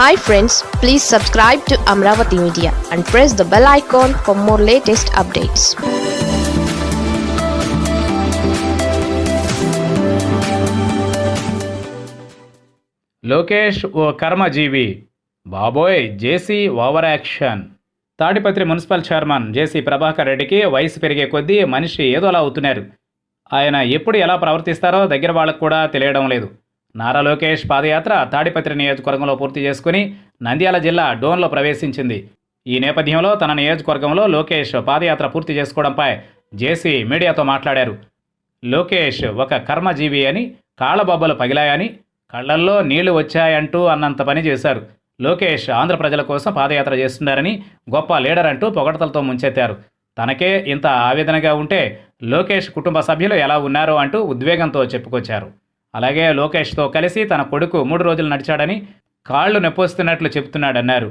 Hi friends please subscribe to Amaravati media and press the bell icon for more latest updates Lokesh ఓ కర్మజీవి. బాబోయ్ JC over action. Tadipatri municipal chairman JC Prabhakar రెడ్డికి వయసు పెరిగే కొద్దీ మనిషి ఏదో అలా అవుతున్నారు. ఆయన ఎప్పుడు ఎలా ప్రవర్తిస్తారో దగ్గర వాళ్ళకు కూడా తెలియడం లేదు. నారా లోకేష్ పాదయాత్ర తాడిపత్రి నియోజకవర్గంలో పూర్తి చేసుకుని నంద్యాల జిల్లా డోన్లో ప్రవేశించింది. ఈ నేపథ్యంలో తన నియోజకవర్గంలో లోకేష్ పాదయాత్ర పూర్తి చేసుకోవడంపై జేసీ మీడియాతో మాట్లాడారు. లోకేష్ ఒక కర్మజీవి అని కాళ్ళబొబ్బలు పగిలాయని కళ్ళల్లో నీళ్ళు వచ్చాయంటూ అన్నంత పని చేశారు. లోకేష్ ఆంధ్ర ప్రజల కోసం పాదయాత్ర చేస్తున్నారని గొప్ప లీడర్ అంటూ పొగడతలతో ముంచెత్తారు. తనకే ఇంత ఆవేదనగా ఉంటే లోకేష్ కుటుంబ సభ్యులు ఎలా ఉన్నారో అంటూ ఉద్వేగంతో చెప్పుకొచ్చారు. అలాగే లోకేష్తో కలిసి తన కొడుకు మూడు రోజులు నడిచాడని కాళ్ళు నొప్పొస్తున్నట్లు చెబుతున్నాడన్నారు.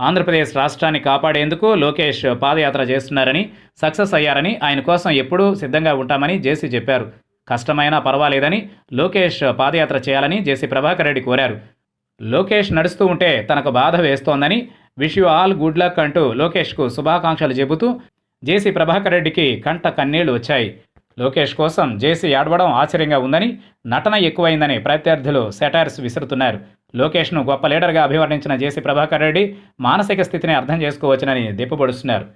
ఆంధ్రప్రదేశ్ రాష్ట్రాన్ని కాపాడేందుకు లోకేష్ పాదయాత్ర చేస్తున్నారని సక్సెస్ అయ్యారని ఆయన కోసం ఎప్పుడూ సిద్ధంగా ఉంటామని జేసీ చెప్పారు. కష్టమైనా పర్వాలేదని లోకేష్ పాదయాత్ర చేయాలని జేసీ ప్రభాకర్ రెడ్డి కోరారు. లోకేష్ నడుస్తూ ఉంటే తనకు బాధ వేస్తోందని wish you all good luck అంటూ లోకేష్కు శుభాకాంక్షలు చెబుతూ జేసీ ప్రభాకర్ రెడ్డికి కంట కన్నీళ్ళు వచ్చాయి. లోకేష్ కోసం జేసీ ఆడవడం ఆశ్చర్యంగా ఉందని నటన ఎక్కువైందని ప్రత్యర్థులు సెటైర్స్ విసురుతున్నారు. లోకేష్ను గొప్ప లీడర్గా అభివర్ణించిన జేసీ ప్రభాకర్ రెడ్డి మానసిక స్థితిని అర్థం చేసుకోవచ్చునని దిప్పుబడుస్తున్నారు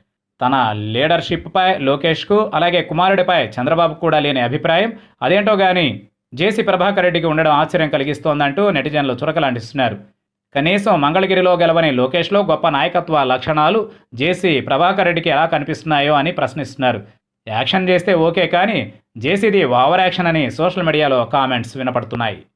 తన లీడర్షిప్పై లోకేష్కు అలాగే కుమారుడిపై చంద్రబాబు కూడా లేని అభిప్రాయం అదేంటో కానీ జేసీ ప్రభాకర్ రెడ్డికి ఉండడం ఆశ్చర్యం కలిగిస్తోందంటూ నెటిజన్లు చురకలాంటిస్తున్నారు కనీసం మంగళగిరిలో గెలవని లోకేష్లో గొప్ప నాయకత్వ లక్షణాలు జేసీ ప్రభాకర్ రెడ్డికి ఎలా కనిపిస్తున్నాయో అని ప్రశ్నిస్తున్నారు. యాక్షన్ చేస్తే ఓకే కానీ జేసీది ఓవర్ యాక్షన్ అని సోషల్ మీడియాలో కామెంట్స్ వినపడుతున్నాయి.